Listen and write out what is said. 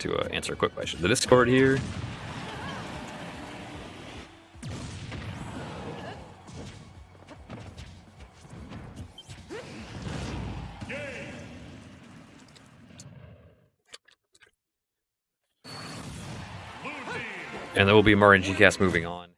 to uh, answer a quick question. The Discord here. And there will be more NG cast moving on.